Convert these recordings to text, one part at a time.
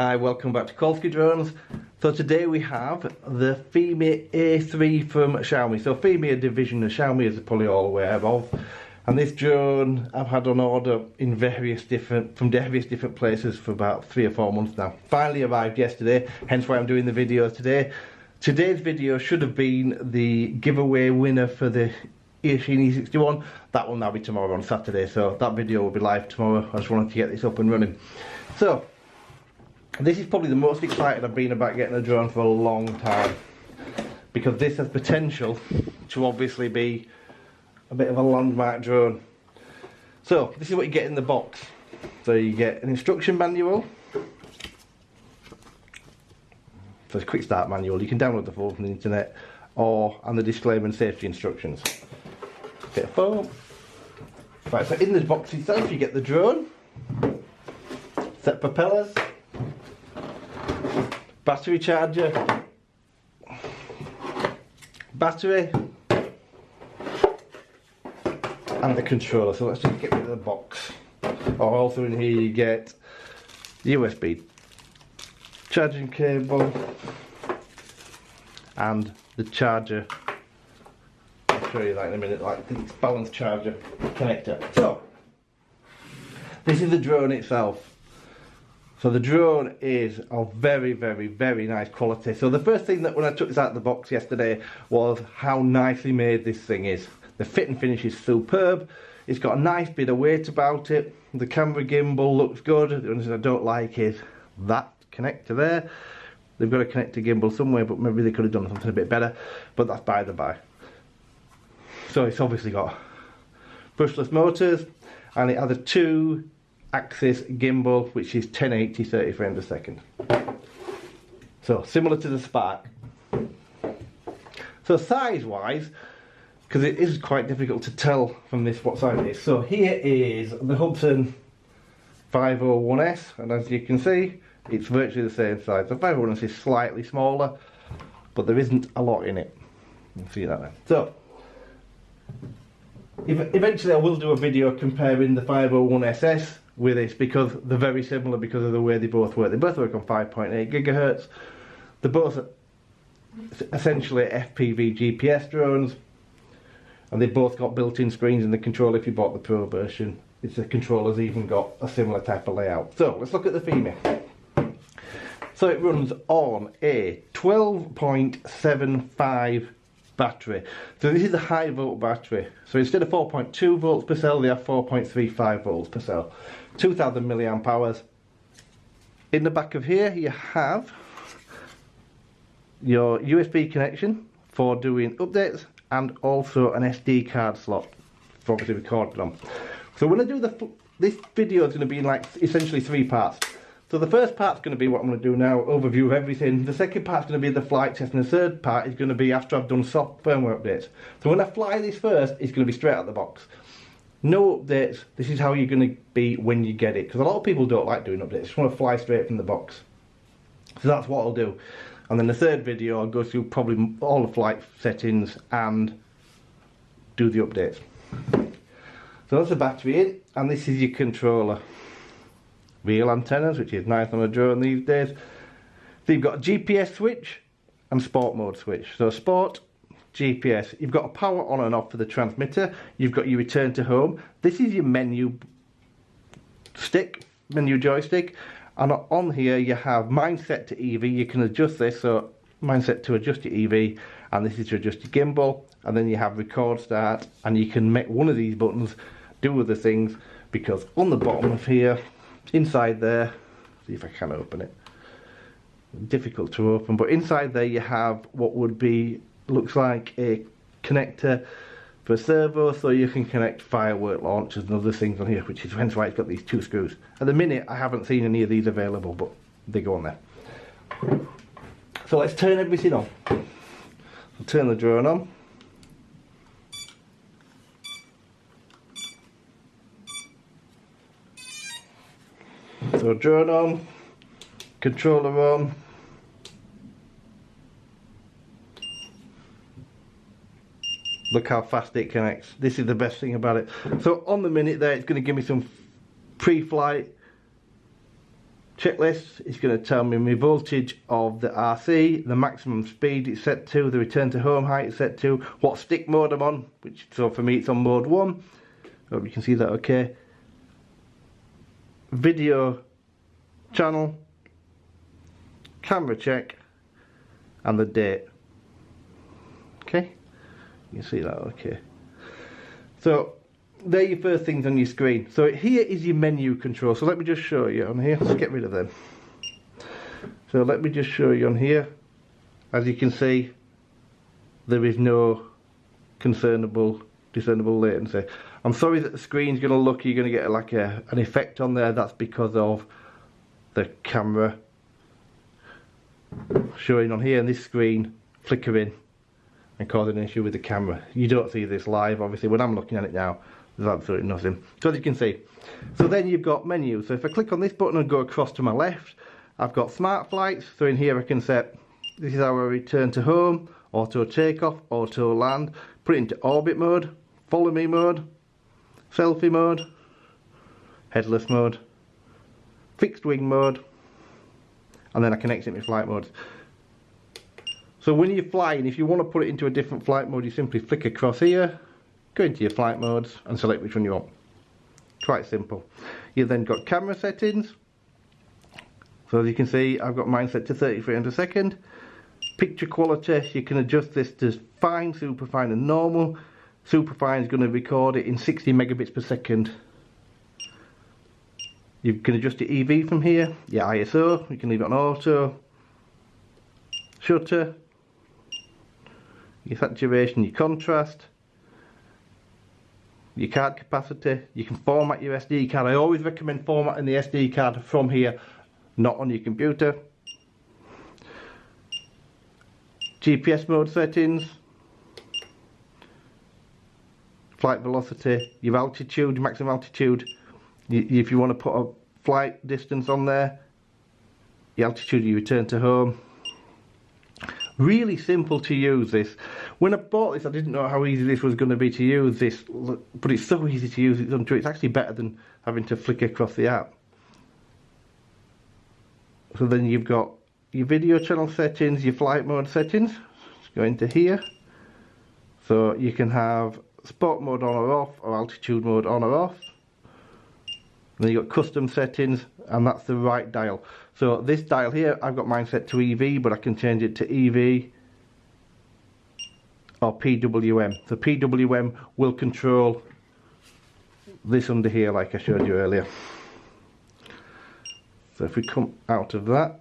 Hi, welcome back to Kolsky Drones. So today we have the Fimi A3 from Xiaomi. So Fimi a division of Xiaomi as you're probably all aware of. And this drone I've had on order in various different, from various different places for about three or four months now. Finally arrived yesterday, hence why I'm doing the video today. Today's video should have been the giveaway winner for the Eachine E61. That will now be tomorrow on Saturday, so that video will be live tomorrow. I just wanted to get this up and running. So, this is probably the most excited I've been about getting a drone for a long time because this has potential to obviously be a bit of a landmark drone. So this is what you get in the box. So you get an instruction manual. So it's a quick start manual. You can download the full from the internet or and the disclaimer and safety instructions. Bit of foam. Right, so in the box itself you get the drone, set propellers, battery charger, battery, and the controller. So let's just get rid of the box. Oh, also in here you get the USB charging cable and the charger. I'll show you that in a minute, like the balance charger connector. So, this is the drone itself. So the drone is of very, very, very nice quality. So the first thing that when I took this out of the box yesterday was how nicely made this thing is. The fit and finish is superb. It's got a nice bit of weight about it. The camera gimbal looks good. The only thing I don't like is that connector there. They've got a connector gimbal somewhere, but maybe they could have done something a bit better. But that's by the by. So it's obviously got brushless motors, and it has a two axis gimbal which is 1080 30 frames a second. So similar to the Spark. So size wise because it is quite difficult to tell from this what size it is. So here is the Hubsan 501S and as you can see it's virtually the same size. The 501S is slightly smaller but there isn't a lot in it. You can see that then so eventually I will do a video comparing the 501SS with this because they're very similar because of the way they both work. They both work on 5.8 gigahertz. They're both essentially FPV GPS drones and they've both got built-in screens in the controller if you bought the Pro version. It's the controller's even got a similar type of layout. So let's look at the Fimi. So it runs on a 12.75 battery. So this is a high volt battery. So instead of 4.2 volts per cell, they have 4.35 volts per cell. 2000 milliamp hours. In the back of here, you have your USB connection for doing updates and also an SD card slot for obviously recording on. So when I do the, this video is going to be in like essentially three parts. So the first part's going to be what I'm going to do now, overview of everything. The second part's going to be the flight test, and the third part is going to be after I've done soft firmware updates. So when I fly this first, it's going to be straight out of the box. No updates, this is how you're going to be when you get it. Because a lot of people don't like doing updates, just want to fly straight from the box. So that's what I'll do. And then the third video, I'll go through probably all the flight settings and do the updates. So that's the battery in, and this is your controller real antennas, which is nice on a drone these days. So you've got a GPS switch and sport mode switch. So sport, GPS. You've got a power on and off for the transmitter. You've got your return to home. This is your menu stick, menu joystick. And on here you have mindset to EV. You can adjust this, so mindset to adjust your EV. And this is to adjust your gimbal. And then you have record start. And you can make one of these buttons do other things. Because on the bottom of here, inside there see if I can open it difficult to open but inside there you have what would be looks like a connector for a servo so you can connect firework launchers and other things on here which is hence why it's got these two screws. At the minute I haven't seen any of these available but they go on there. So let's turn everything on. I'll turn the drone on. So drone on, controller on. Look how fast it connects. This is the best thing about it. So on the minute there, it's going to give me some pre-flight checklist it's going to tell me my voltage of the RC, the maximum speed it's set to, the return to home height it's set to, what stick mode I'm on, which so for me it's on mode 1. Hope you can see that okay. Video channel, camera check, and the date. Okay, you see that okay. So they're your first things on your screen. So here is your menu control. So let me just show you on here. Let's get rid of them. So let me just show you on here. As you can see, there is no concernable, discernible latency. I'm sorry that the screen's going to look, you're going to get like a, an effect on there. That's because of the camera showing on here and this screen flickering and causing an issue with the camera. You don't see this live, obviously. When I'm looking at it now, there's absolutely nothing. So as you can see, so then you've got menus. So if I click on this button and go across to my left, I've got smart flights. So in here I can set, this is our return to home, auto takeoff, auto land, put it into orbit mode, follow me mode, selfie mode, headless mode, fixed wing mode, and then I can exit my flight modes. So when you're flying, if you want to put it into a different flight mode, you simply flick across here, go into your flight modes and select which one you want. Quite simple. You've then got camera settings. So as you can see, I've got mine set to 30 frames a second. Picture quality, you can adjust this to fine, super fine and normal. Super fine is going to record it in 60 megabits per second. You can adjust your EV from here, your ISO, you can leave it on auto, shutter, your saturation, your contrast, your card capacity, you can format your SD card. I always recommend formatting the SD card from here, not on your computer. GPS mode settings, flight velocity, your altitude, maximum altitude. If you want to put a flight distance on there, the altitude you return to home. Really simple to use this. When I bought this I didn't know how easy this was going to be to use this, but it's so easy to use, it's, it's actually better than having to flick across the app. So then you've got your video channel settings, your flight mode settings, Let's go into here. So you can have sport mode on or off, or altitude mode on or off. And then you've got custom settings, and that's the right dial. So this dial here, I've got mine set to EV, but I can change it to EV or PWM. So PWM will control this under here like I showed you earlier. So if we come out of that,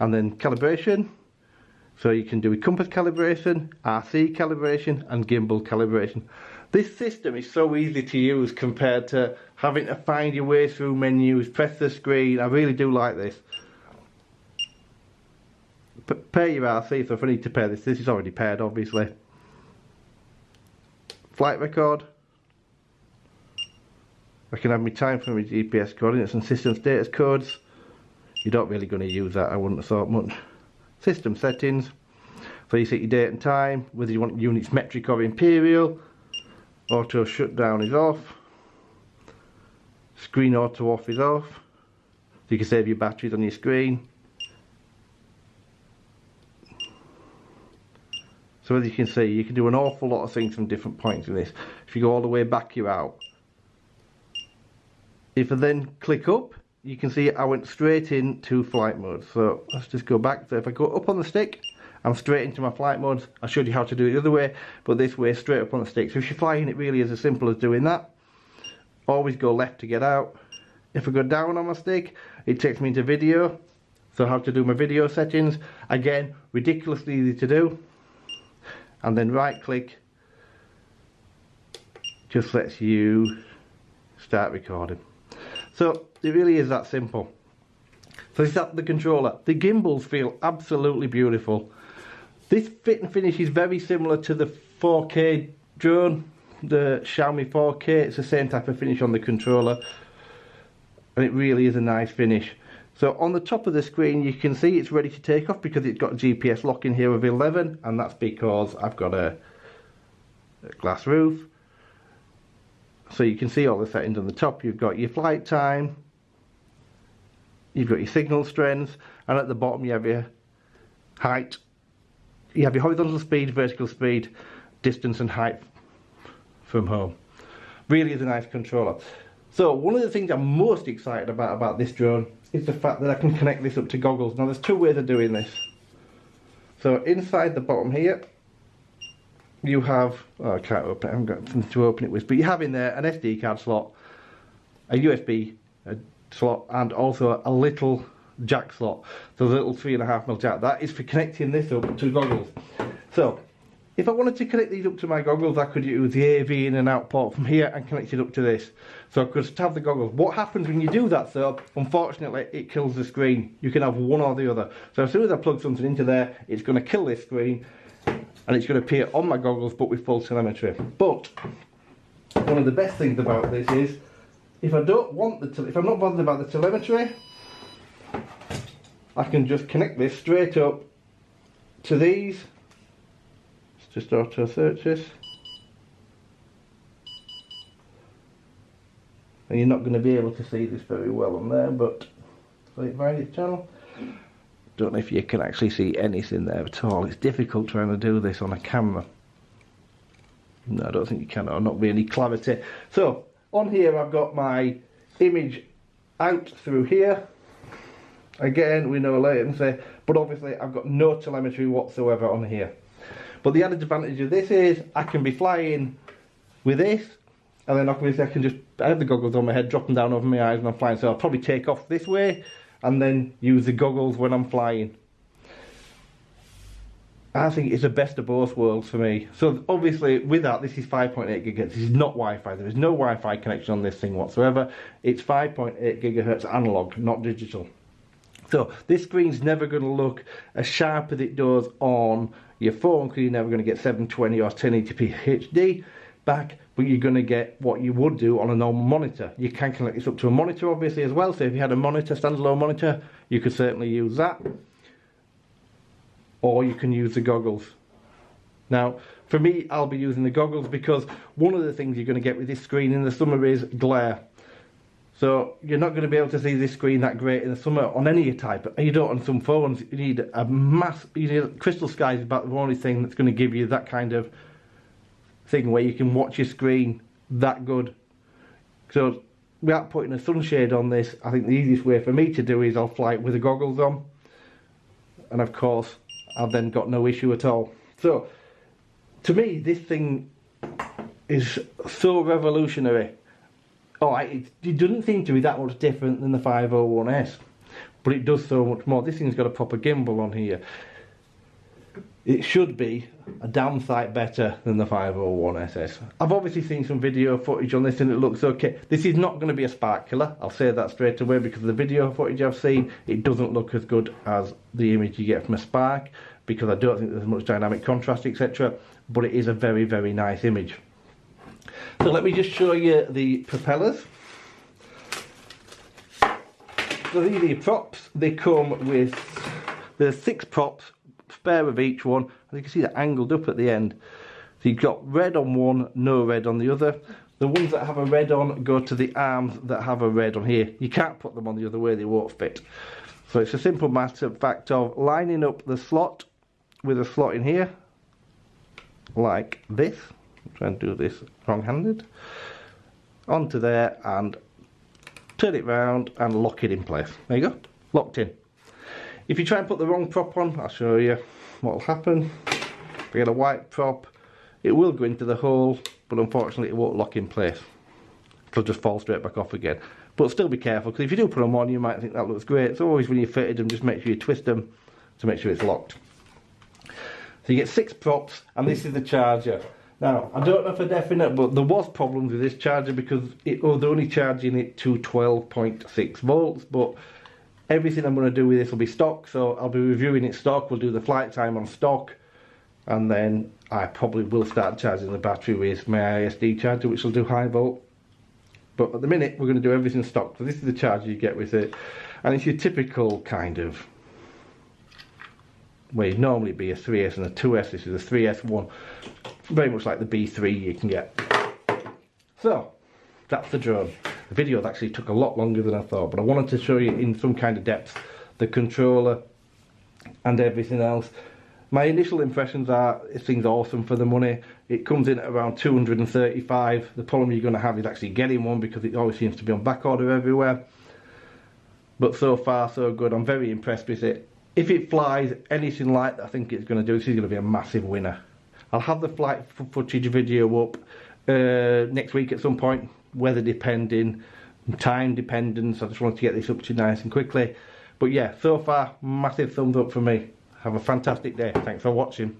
and then calibration, so you can do a compass calibration, RC calibration and gimbal calibration. This system is so easy to use compared to having to find your way through menus, press the screen, I really do like this. P pay your RC, so if I need to pay this, this is already paid obviously. Flight record. I can have my time for my GPS coordinates and system status codes. You're not really going to use that, I wouldn't have thought much. System settings. So you set your date and time, whether you want units metric or imperial auto shutdown is off screen auto off is off so you can save your batteries on your screen so as you can see you can do an awful lot of things from different points in this if you go all the way back you're out if I then click up you can see I went straight into flight mode so let's just go back so if I go up on the stick I'm straight into my flight modes. I showed you how to do it the other way, but this way straight up on the stick. So if you're flying, it really is as simple as doing that. Always go left to get out. If I go down on my stick, it takes me into video. So how to do my video settings. Again, ridiculously easy to do. And then right click just lets you start recording. So it really is that simple. So is that the controller. The gimbals feel absolutely beautiful. This fit and finish is very similar to the 4K drone, the Xiaomi 4K. It's the same type of finish on the controller. And it really is a nice finish. So on the top of the screen you can see it's ready to take off because it's got GPS lock in here of 11 and that's because I've got a, a glass roof. So you can see all the settings on the top. You've got your flight time, you've got your signal strength, and at the bottom you have your height. You have your horizontal speed, vertical speed, distance and height from home. Really is a nice controller. So one of the things I'm most excited about about this drone is the fact that I can connect this up to goggles. Now there's two ways of doing this. So inside the bottom here, you have, oh I can't open it, I haven't got something to open it with, but you have in there an SD card slot, a USB a uh, slot, and also a little jack slot. So the little three and a half mil jack. That is for connecting this up to goggles. So if I wanted to connect these up to my goggles, I could use the AV in and out port from here and connect it up to this. So I could have the goggles. What happens when you do that though, unfortunately, it kills the screen. You can have one or the other. So as soon as I plug something into there, it's going to kill this screen and it's going to appear on my goggles but with full telemetry. But one of the best things about this is if I don't want the, if I'm not bothered about the telemetry, I can just connect this straight up to these just auto search this and you're not going to be able to see this very well on there but select various channel. Don't know if you can actually see anything there at all. It's difficult trying to do this on a camera. No I don't think you can. Or not really clarity. So on here I've got my image out through here. Again we know latency but obviously I've got no telemetry whatsoever on here but the added advantage of this is I can be flying with this and then obviously I can just, I have the goggles on my head, drop them down over my eyes when I'm flying. So I'll probably take off this way and then use the goggles when I'm flying. I think it's the best of both worlds for me. So obviously with that, this is 5.8 gigahertz. This is not Wi-Fi. There is no Wi-Fi connection on this thing whatsoever. It's 5.8 gigahertz analog, not digital. So this screen's never going to look as sharp as it does on your phone because you're never going to get 720 or 1080p HD back but you're going to get what you would do on a normal monitor. You can connect this up to a monitor obviously as well so if you had a monitor, standalone monitor you could certainly use that or you can use the goggles. Now for me I'll be using the goggles because one of the things you're going to get with this screen in the summer is glare so you're not going to be able to see this screen that great in the summer on any type. You don't on some phones. You need a mass. You need CrystalSky is about the only thing that's going to give you that kind of thing where you can watch your screen that good. So without putting a sunshade on this, I think the easiest way for me to do is I'll fly it with the goggles on, and of course I've then got no issue at all. So to me, this thing is so revolutionary oh, it, it doesn't seem to be that much different than the 501S, but it does so much more. This thing's got a proper gimbal on here. It should be a damn sight better than the 501SS. I've obviously seen some video footage on this and it looks okay. This is not going to be a Spark killer, I'll say that straight away because the video footage I've seen, it doesn't look as good as the image you get from a Spark because I don't think there's much dynamic contrast etc. But it is a very, very nice image. So let me just show you the propellers. So these are the props. They come with, there's six props, spare of each one. And you can see they're angled up at the end. So you've got red on one, no red on the other. The ones that have a red on go to the arms that have a red on here. You can't put them on the other way, they won't fit. So it's a simple matter of fact of lining up the slot with a slot in here, like this try and do this wrong-handed. Onto there and turn it round and lock it in place. There you go. Locked in. If you try and put the wrong prop on I'll show you what will happen. If you get a white prop it will go into the hole but unfortunately it won't lock in place. It'll just fall straight back off again. But still be careful because if you do put them on you might think that looks great. So always when you fitted them just make sure you twist them to make sure it's locked. So you get six props and this is the charger now, I don't know for definite, but there was problems with this charger because it oh, was only charging it to 12.6 volts, but everything I'm going to do with this will be stock, so I'll be reviewing it stock, we'll do the flight time on stock, and then I probably will start charging the battery with my ISD charger, which will do high volt. But at the minute, we're going to do everything stock, so this is the charger you get with it, and it's your typical kind of where well, normally be a 3S and a 2S, this is a 3S one very much like the B3 you can get. So, that's the drone. the video actually took a lot longer than I thought, but I wanted to show you in some kind of depth the controller and everything else. My initial impressions are this thing's awesome for the money. It comes in at around 235. The problem you're going to have is actually getting one because it always seems to be on back order everywhere. But so far so good. I'm very impressed with it. If it flies anything like I think it's going to do, this is going to be a massive winner. I'll have the flight footage video up uh, next week at some point, weather depending, time dependence. I just wanted to get this up to you nice and quickly. But yeah, so far, massive thumbs up for me. Have a fantastic day. Thanks for watching.